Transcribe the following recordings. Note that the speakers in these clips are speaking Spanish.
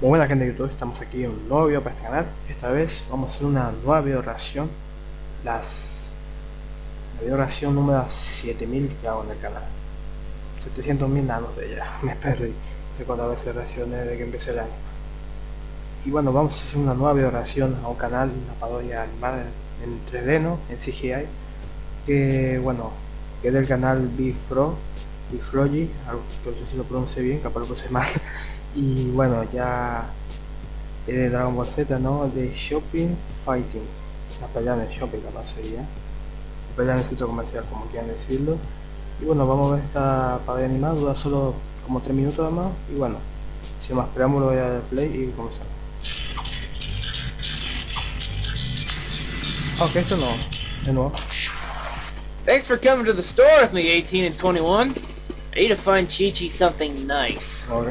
Muy buena gente de YouTube, estamos aquí en un nuevo video para este canal. Esta vez vamos a hacer una nueva video Las... La video reacción número 7000 que hago en el canal. 700.000 nada, no sé ya, me perdí. No sé cuántas veces reaccioné desde que empecé el año. Y bueno, vamos a hacer una nueva video reacción a un canal, una parodia animada en 3D, ¿no? En CGI Que bueno, que es del canal Bifro Bifrogy, algo que no sé si lo pronuncie bien, capaz lo puse mal y bueno ya es de Dragon Ball Z no de Shopping Fighting. La pelea de shopping capaz sería. La pelea en el sitio comercial como quieran decirlo. Y bueno vamos a ver esta parodia animada dura solo como 3 minutos más. Y bueno sin más preámbulo voy a dar play y comenzamos. Ok esto no de nuevo. Thanks for coming to the store with me, 18 and 21. I need to find Chi-Chi something nice. ok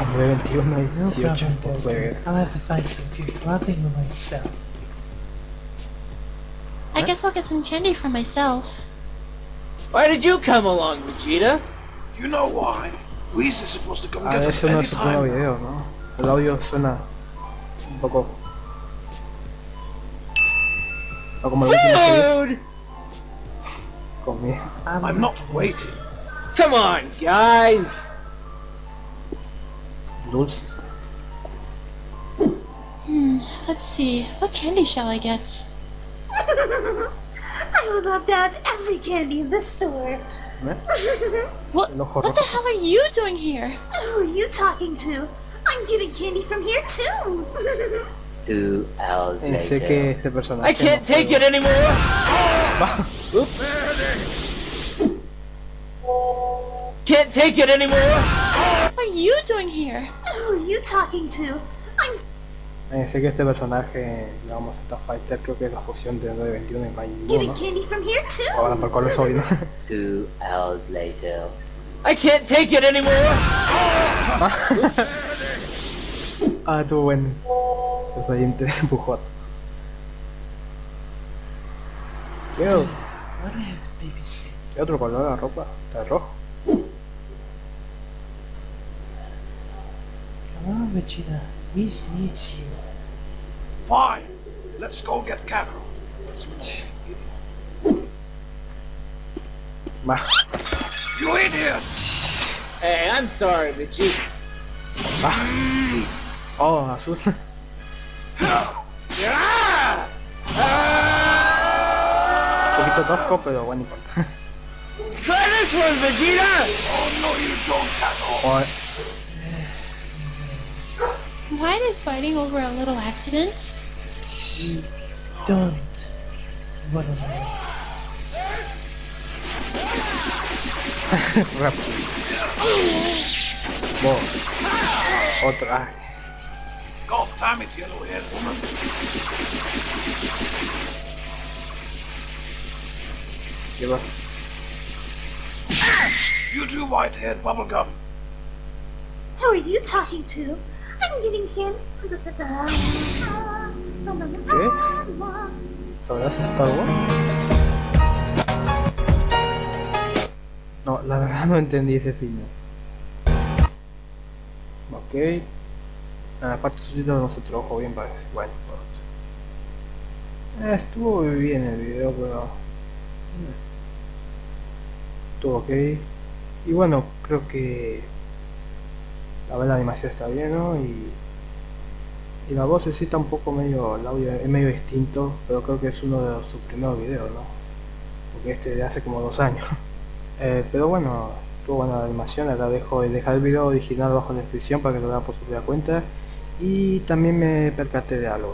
Hombre, 21 y No 18 problem, pues, Desmond. I'll have to find some good clothing for myself. I guess I'll get some candy for myself. Why did you come along, Vegeta? You know why? Whis is supposed to come Ah, get us eso no es su primer anytime. video, ¿no? El audio suena un poco... No como el último que vi Food! comí. I'm not waiting. Come on, guys! Dulce. Hmm, let's see. What candy shall I get? I would love to have every candy in this store. What, what the hell are you doing here? Who are you talking to? I'm getting candy from here too. Two hours Eh, later. que este personaje... I can't take it anymore! Oops. Can't take it anymore! What are you doing here? Who are you talking to? I'm Eh, sé que este personaje, digamos, esta fighter, creo que es la fusión de 921 y Majin ¿no? candy from here too. Ahora por color soy, ¿no? Two hours later. I can't take it anymore! ah, estuvo bueno. Yo, do I have to babysit? ¿qué otro color la ropa? Está rojo. Vegeta. Whis needs you. Fine. Let's go get Kakarot. Let's Va. You idiot! Hey, I'm sorry, Vegeta. Oh, azul. Ah! Un poquito tosco, pero bueno, no importa. Try this one, Vegeta! Oh no, you don't, Kakarot. Why are they fighting over a little accident? Don't run away. More. Otra. God damn it, yellow hair woman. Give us. You two white haired bubblegum. Who are you talking to? I'm getting candy. ¿Qué? ¿Sabrás Star Wars? No, la verdad no entendí ese final. Ok. Ah, aparte su título no se trabajó bien parece. Bueno, eh, estuvo bien el video, pero... eh, Estuvo ok. Y bueno, creo que... La animación está bien, ¿no? Y... Y la voz sí está un poco medio, el audio es medio distinto, pero creo que es uno de sus primeros videos, ¿no? Porque este de hace como dos años. Eh, pero bueno, estuvo buena la animación, la dejo dejar el video original abajo en la descripción para que lo vean por su propia cuenta. Y también me percaté de algo.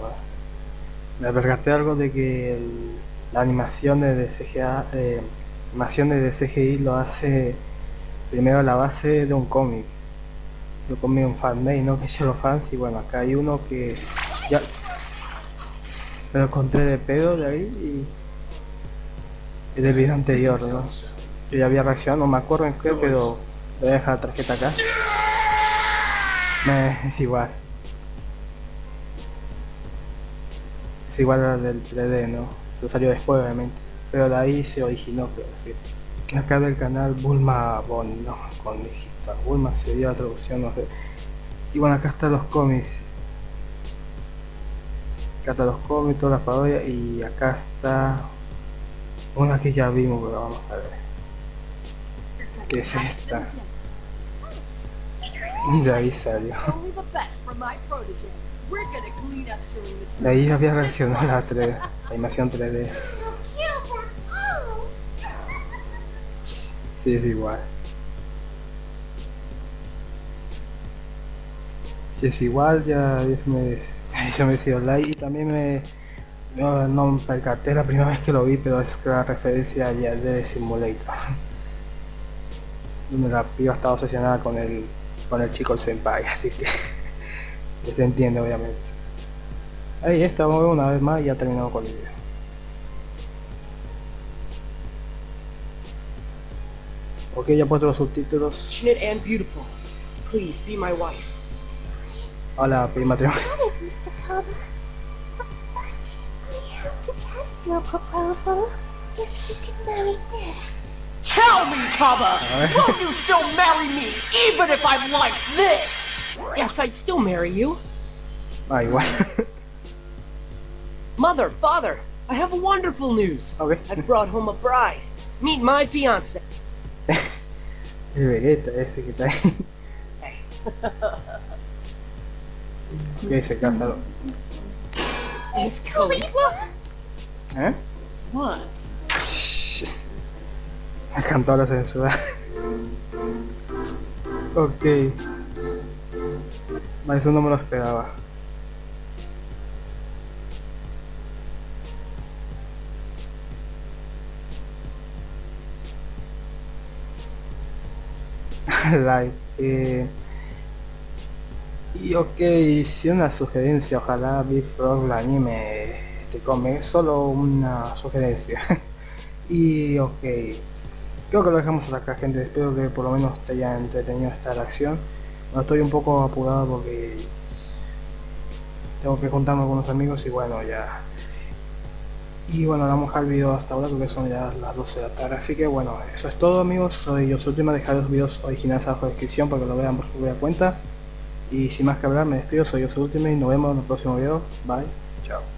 Me percaté algo de que el- la animación de CGA, eh, de CGI lo hace primero la base de un cómic yo comí un fanmade, ¿no? Que hice los fans y bueno, acá hay uno que ya me lo encontré de pedo de ahí y es del video anterior, ¿no? Yo ya había reaccionado, no me acuerdo en qué, pero voy a dejar la tarjeta acá. Me, es igual. Es igual al del 3D, ¿no? Eso salió después, obviamente. Pero de ahí se originó, creo decir. Que acá del canal Bulma Bonnie, ¿no? Con digital. Bulma sería la traducción, no sé. Y bueno, acá están los cómics. Acá están los cómics, todas las parodias. Y acá está una que ya vimos, pero vamos a ver. ¿Qué es esta? De ahí salió. De ahí había versionado la 3D, la animación 3D. Sí, es igual. Si es igual, ya eso me, eso me dio like y también me no, me percaté la primera vez que lo vi, pero es que la referencia ya de Simulator. Donde la piba estaba obsesionada con el con el chico el senpai, así que ya se entiende obviamente. Ahí está, una vez más y ya terminamos con el video. Ok, ya he puesto los subtítulos. Passionate and beautiful. Please be my wife. Hola, prima matrimonio. Mr. Cobb. But I have to test your proposal. If you can marry this. Tell me, Kaba! Will you still marry me, even if I'm like this? Yes, I'd still marry you. Ah, igual. Mother, father, I have wonderful news. ok. I've brought home a bride. Meet my fiance. El Vegeta ese que está ahí. Ok, se casa. Miss Khalifa? ¿Eh? What? Me encantó la censura. ok. Eso no me lo esperaba. like. Eh, y ok, si una sugerencia, ojalá Big Frog la anime este cómic, solo una sugerencia. y ok, creo que lo dejamos acá gente, espero que por lo menos te haya entretenido esta reacción. No estoy un poco apurado porque tengo que juntarme con unos amigos y bueno ya. Y bueno, vamos al video hasta ahora porque son ya las 12 de la tarde. Así que bueno, eso es todo amigos. Soy yo última dejar los videos originales abajo en la descripción para que lo vean por su cuenta. Y sin más que hablar, me despido, soy yo última y nos vemos en el próximo video. Bye, chao.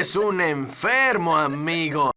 Eres un enfermo, amigo.